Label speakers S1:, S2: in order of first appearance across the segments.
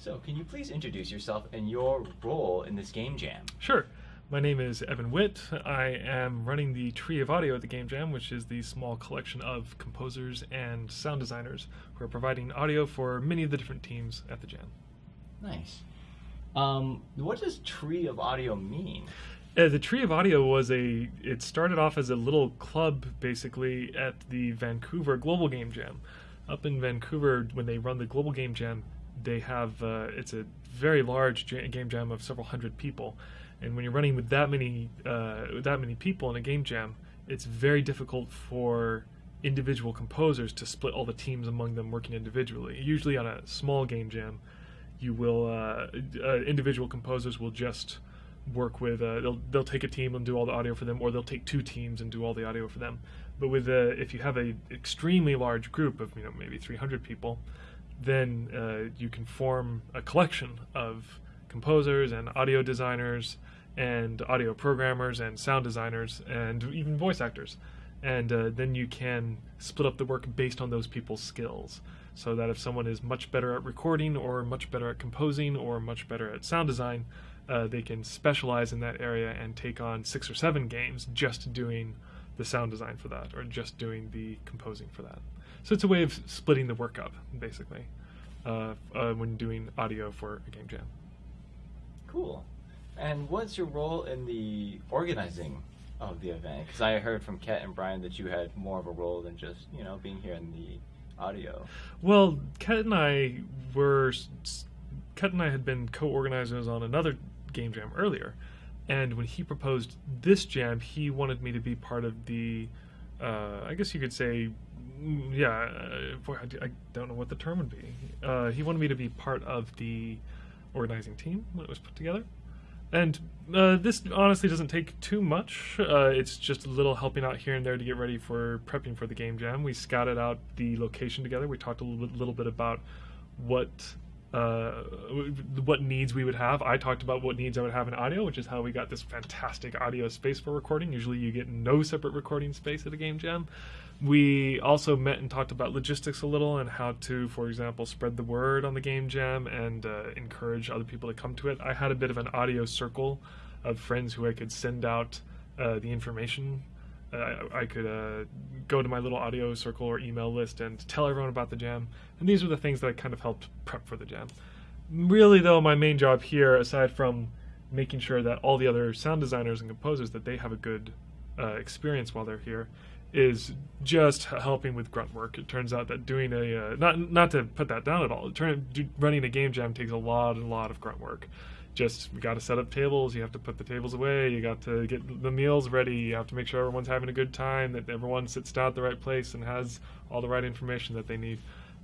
S1: So, can you please introduce yourself and your role in this game jam?
S2: Sure. My name is Evan Witt. I am running the Tree of Audio at the Game Jam, which is the small collection of composers and sound designers who are providing audio for many of the different teams at the Jam.
S1: Nice. Um, what does Tree of Audio mean?
S2: Uh, the Tree of Audio was a. It started off as a little club, basically, at the Vancouver Global Game Jam. Up in Vancouver, when they run the Global Game Jam, they have. Uh, it's a very large game jam of several hundred people, and when you're running with that many uh, that many people in a game jam, it's very difficult for individual composers to split all the teams among them working individually. Usually, on a small game jam, you will uh, uh, individual composers will just work with uh, they'll they'll take a team and do all the audio for them, or they'll take two teams and do all the audio for them. But with uh, if you have a extremely large group of you know maybe 300 people, then uh, you can form a collection of composers and audio designers and audio programmers and sound designers and even voice actors. And uh, then you can split up the work based on those people's skills. So that if someone is much better at recording, or much better at composing, or much better at sound design, uh, they can specialize in that area and take on six or seven games just doing the sound design for that, or just doing the composing for that. So it's a way of splitting the work up, basically, uh, uh, when doing audio for a game jam.
S1: Cool. And what's your role in the organizing of the event? Because I heard from Ket and Brian that you had more of a role than just you know being here in the audio.
S2: Well, Ket and I were Ket and I had been co-organizers on another game jam earlier, and when he proposed this jam, he wanted me to be part of the, uh, I guess you could say, mm, yeah, uh, boy, I, I don't know what the term would be. Uh, he wanted me to be part of the organizing team when it was put together. And uh, this honestly doesn't take too much. Uh, it's just a little helping out here and there to get ready for prepping for the game jam. We scouted out the location together. We talked a little bit, little bit about what uh, what needs we would have. I talked about what needs I would have in audio, which is how we got this fantastic audio space for recording. Usually, you get no separate recording space at a game jam. We also met and talked about logistics a little and how to, for example, spread the word on the game jam and uh, encourage other people to come to it. I had a bit of an audio circle of friends who I could send out uh, the information. I, I could uh, go to my little audio circle or email list and tell everyone about the jam. And these were the things that kind of helped prep for the jam. Really, though, my main job here, aside from making sure that all the other sound designers and composers that they have a good uh, experience while they're here, is just helping with grunt work. It turns out that doing a uh, not not to put that down at all. Turn, do, running a game jam takes a lot and a lot of grunt work. Just you got to set up tables. You have to put the tables away. You got to get the meals ready. You have to make sure everyone's having a good time. That everyone sits down at the right place and has all the right information that they need.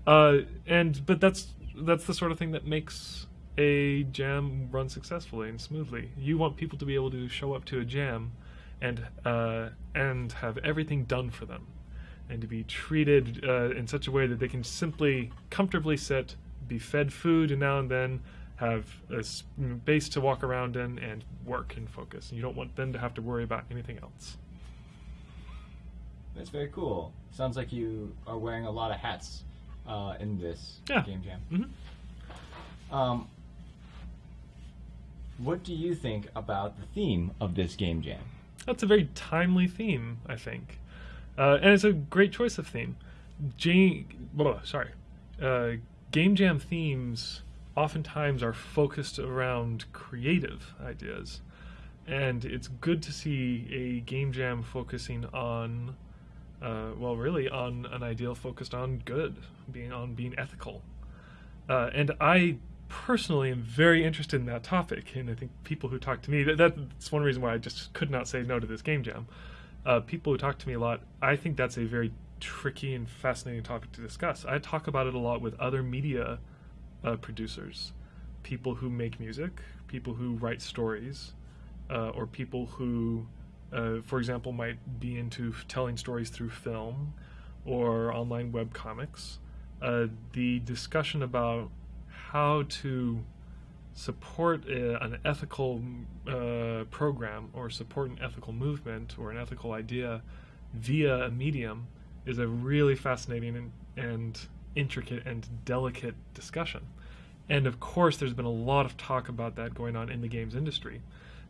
S2: Uh, and but that's that's the sort of thing that makes a jam run successfully and smoothly. You want people to be able to show up to a jam and uh, and have everything done for them, and to be treated uh, in such a way that they can simply comfortably sit, be fed food now and then, have a base to walk around in, and work and focus. And you don't want them to have to worry about anything else.
S1: That's very cool. Sounds like you are wearing a lot of hats uh, in this
S2: Yeah.
S1: game jam.
S2: hmm
S1: Um, what do you think about the theme of this game jam?
S2: That's a very timely theme, I think, uh, and it's a great choice of theme. J- blah, sorry, uh, game jam themes oftentimes are focused around creative ideas, and it's good to see a game jam focusing on, uh, well, really on an ideal focused on good, being on being ethical, uh, and I personally am very interested in that topic, and I think people who talk to me that, that's one reason why I just could not say no to this game jam. Uh, people who talk to me a lot, I think that's a very tricky and fascinating topic to discuss. I talk about it a lot with other media uh, producers, people who make music, people who write stories, uh, or people who, uh, for example, might be into telling stories through film or online web comics. Uh, the discussion about how to support a, an ethical uh, program or support an ethical movement or an ethical idea via a medium is a really fascinating and, and intricate and delicate discussion. And of course, there's been a lot of talk about that going on in the games industry.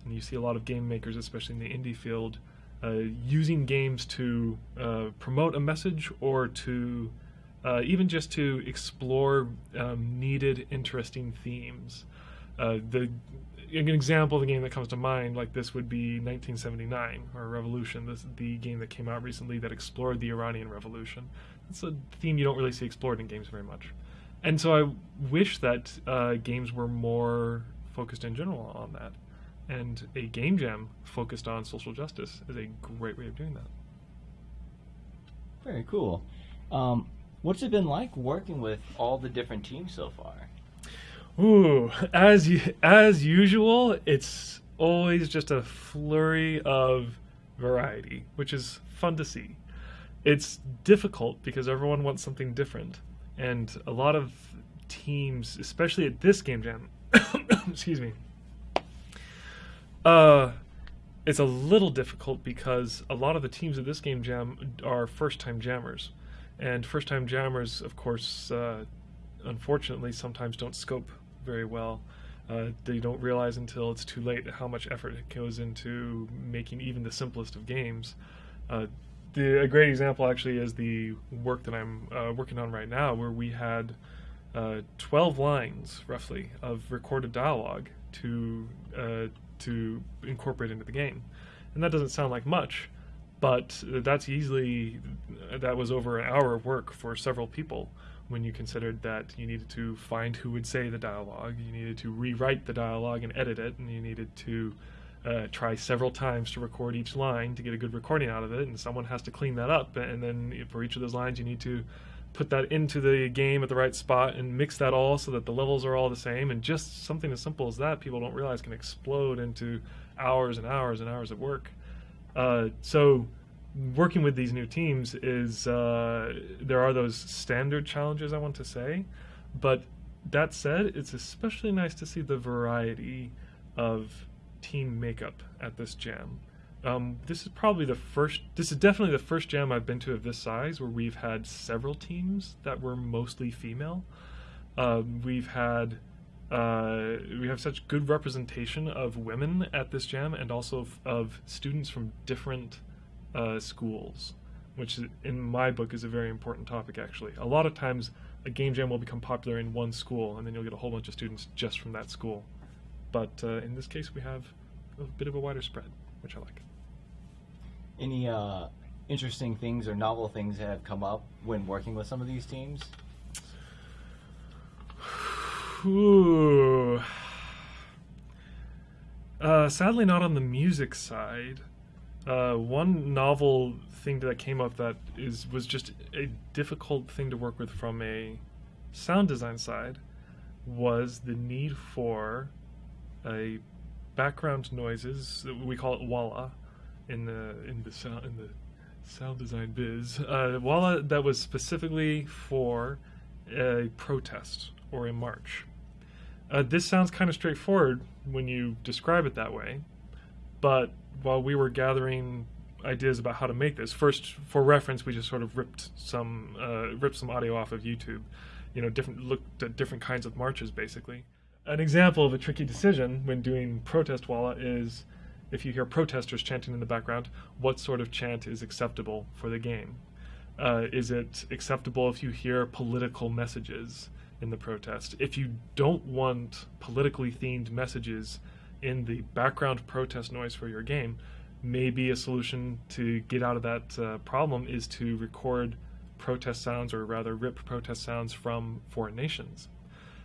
S2: And you see a lot of game makers, especially in the indie field, uh, using games to uh, promote a message or to uh, even just to explore um, needed, interesting themes. Uh, the an example of a game that comes to mind like this would be 1979 or Revolution, this the game that came out recently that explored the Iranian Revolution. It's a theme you don't really see explored in games very much, and so I wish that uh, games were more focused in general on that. And a game jam focused on social justice is a great way of doing that.
S1: Very cool. Um, what's it been like working with all the different teams so far?
S2: Ooh, as as usual, it's always just a flurry of variety, which is fun to see. It's difficult because everyone wants something different, and a lot of teams, especially at this game jam, excuse me, uh, it's a little difficult because a lot of the teams at this game jam are first-time jammers, and first-time jammers, of course, uh, unfortunately, sometimes don't scope very well. Uh, they don't realize until it's too late how much effort goes into making even the simplest of games. Uh, the, a great example actually is the work that I'm uh, working on right now, where we had uh, 12 lines roughly of recorded dialogue to uh, to incorporate into the game. And that doesn't sound like much, but that's easily, that was over an hour of work for several people when you considered that you needed to find who would say the dialogue, you needed to rewrite the dialogue and edit it, and you needed to uh, try several times to record each line to get a good recording out of it, and someone has to clean that up. And then for each of those lines, you need to put that into the game at the right spot and mix that all so that the levels are all the same. And just something as simple as that, people don't realize can explode into hours and hours and hours of work. Uh, so working with these new teams is uh, there are those standard challenges I want to say, but that said, it's especially nice to see the variety of team makeup at this jam. Um, this is probably the first. This is definitely the first jam I've been to of this size where we've had several teams that were mostly female. Um, we've had uh, we have such good representation of women at this jam, and also of, students from different uh, schools, which in my book is a very important topic. Actually, a lot of times a game jam will become popular in one school, and then you'll get a whole bunch of students just from that school. But uh, in this case, we have a bit of a wider spread, which I like
S1: any uh, interesting things or novel things that have come up when working with some of these teams?
S2: Ooh. Uh, sadly, not on the music side. Uh, one novel thing that came up that is was just a difficult thing to work with from a sound design side was the need for a background noises. We call it walla in the in the sound in the sound design biz. Uh, Walla that was specifically for a protest or a march. Uh, this sounds kind of straightforward when you describe it that way, but while we were gathering ideas about how to make this, first for reference, we just sort of ripped some uh, ripped some audio off of YouTube. You know, different looked at different kinds of marches, basically. An example of a tricky decision when doing protest Walla is if you hear protesters chanting in the background, what sort of chant is acceptable for the game? Uh, is it acceptable if you hear political messages in the protest? If you don't want politically themed messages in the background protest noise for your game, maybe a solution to get out of that uh, problem is to record protest sounds, or rather rip protest sounds from foreign nations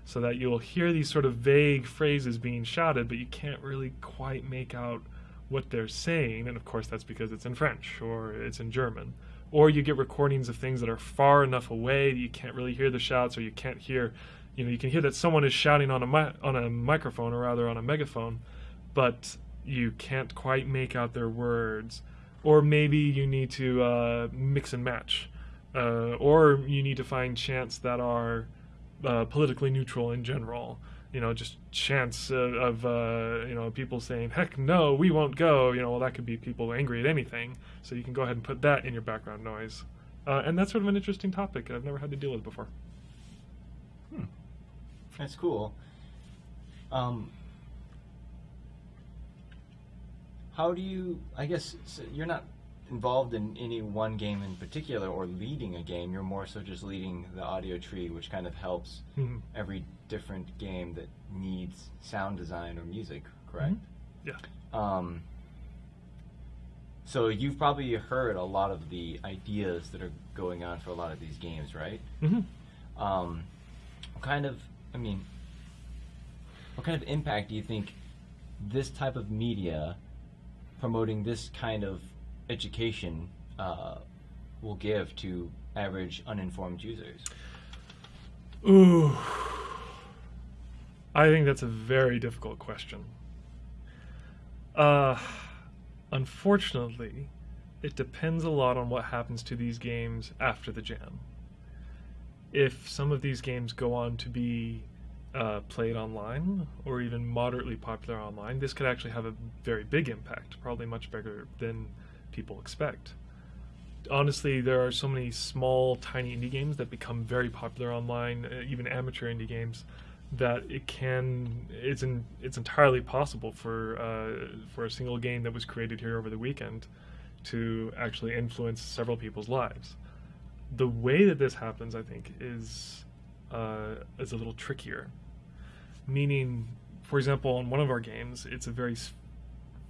S2: so that you'll hear these sort of vague phrases being shouted, but you can't really quite make out what they're saying, and of course that's because it's in French or it's in German. Or you get recordings of things that are far enough away that you can't really hear the shouts, or you can't hear, you know, you can hear that someone is shouting on a mi- on a microphone or rather on a megaphone, but you can't quite make out their words. Or maybe you need to uh, mix and match, uh, or you need to find chants that are uh, politically neutral in general you know, just chants of, of uh, you know people saying "heck no, we won't go." You know, well that could be people angry at anything. So you can go ahead and put that in your background noise, uh, and that's sort of an interesting topic I've never had to deal with before.
S1: Hmm. That's cool. Um, how do you? I guess so you're not involved in any one game in particular or leading a game. You're more so just leading the audio tree, which kind of helps
S2: Mhm.
S1: every different game that needs sound design or music. Correct.
S2: Yeah.
S1: Um, so you've probably heard a lot of the ideas that are going on for a lot of these games, right?
S2: Mm-hmm.
S1: Um, what kind of, I mean, what kind of impact do you think this type of media promoting this kind of education uh, will give to average uninformed users?
S2: Ooh. I think that's a very difficult question. Uh, unfortunately, it depends a lot on what happens to these games after the jam. If some of these games go on to be uh, played online or even moderately popular online, this could actually have a very big impact, probably much bigger than people expect honestly, there are so many small, tiny indie games that become very popular online, uh, even amateur indie games, that it can it's in, it's entirely possible for uh, for a single game that was created here over the weekend to actually influence several people's lives. The way that this happens, I think, is uh, is a little trickier. Meaning, for example, on one of our games, it's a very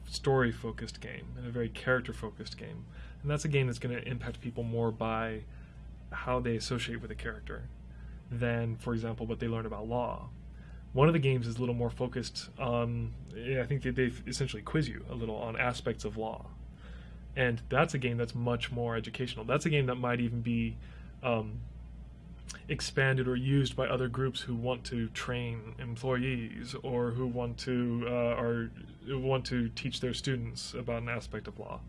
S2: story focused game and a very character focused game. And that's a game that's going to impact people more by how they associate with a character than, for example, what they learn about law. One of the games is a little more focused on, I think they, they essentially quiz you a little on aspects of law. And that's a game that's much more educational. That's a game that might even be um, expanded or used by other groups who want to train employees or who want to uh, or want to teach their students about an aspect of law.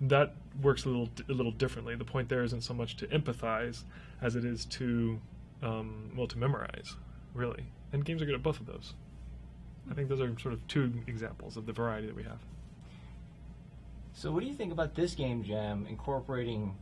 S2: That works a little a little differently. The point there isn't so much to empathize as it is to um, well to memorize, really. And games are good at both of those. I think those are sort of two examples of the variety that we have.
S1: So, what do you think about this game jam incorporating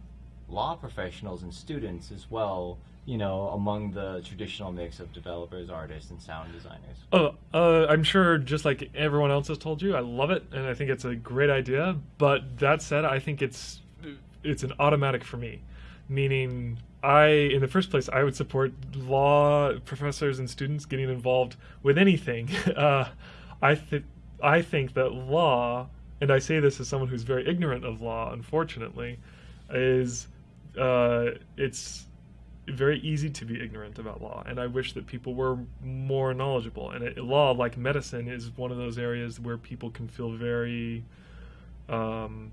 S1: law professionals and students as well? You know, among the traditional mix of developers, artists, and sound designers.
S2: Oh, uh, I'm sure just like everyone else has told you, I love it, and I think it's a great idea. But that said, I think it's it's an automatic for me, meaning I, in the first place, I would support law professors and students getting involved with anything. Uh, I think I think that law, and I say this as someone who's very ignorant of law, unfortunately, is uh, it's very easy to be ignorant about law, and I wish that people were more knowledgeable. And it, law, like medicine, is one of those areas where people can feel very, um,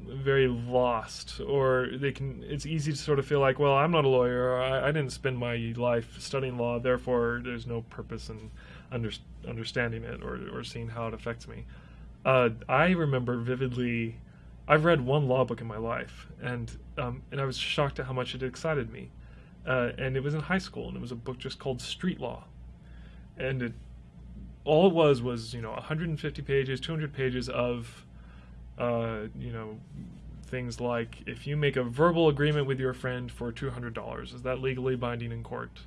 S2: very lost, or they can. It's easy to sort of feel like, well, I'm not a lawyer. I, I didn't spend my life studying law, therefore there's no purpose in under, understanding it or, or seeing how it affects me. Uh, I remember vividly. I've read one law book in my life, and um, and I was shocked at how much it excited me. Uh, and it was in high school, and it was a book just called Street Law, and it all it was was you know 150 pages, 200 pages of uh, you know things like if you make a verbal agreement with your friend for $200, is that legally binding in court?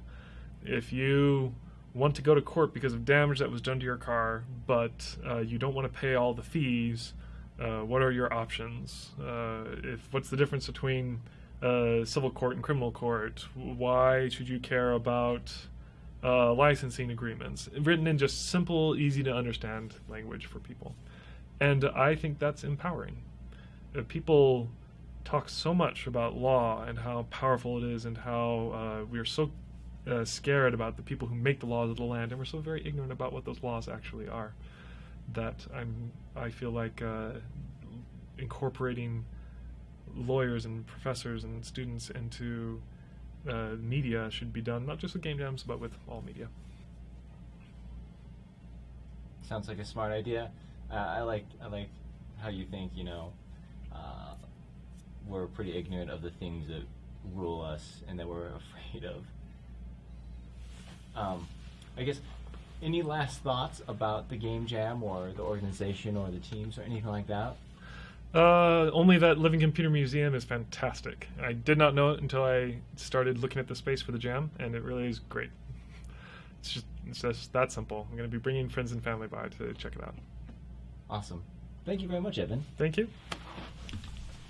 S2: If you want to go to court because of damage that was done to your car, but uh, you don't want to pay all the fees, uh, what are your options? Uh, if what's the difference between uh, civil court and criminal court? Why should you care about uh, licensing agreements? Written in just simple, easy to understand language for people, and I think that's empowering. Uh, people talk so much about law and how powerful it is, and how uh, we are so uh, scared about the people who make the laws of the land, and we're so very ignorant about what those laws actually are. That I'm, I feel like uh, incorporating lawyers and professors and students into uh, media should be done not just with game jams, but with all media.
S1: Sounds like a smart idea. Uh, I like I like how you think. You know, uh, we're pretty ignorant of the things that rule us and that we're afraid of. Um, I guess any last thoughts about the game jam or the organization or the teams or anything like that?
S2: Uh, only that Living Computer Museum is fantastic. I did not know it until I started looking at the space for the jam, and it really is great. It's just it's just that simple. I'm going to be bringing friends and family by to check it out.
S1: Awesome. Thank you very much, Evan.
S2: Thank you.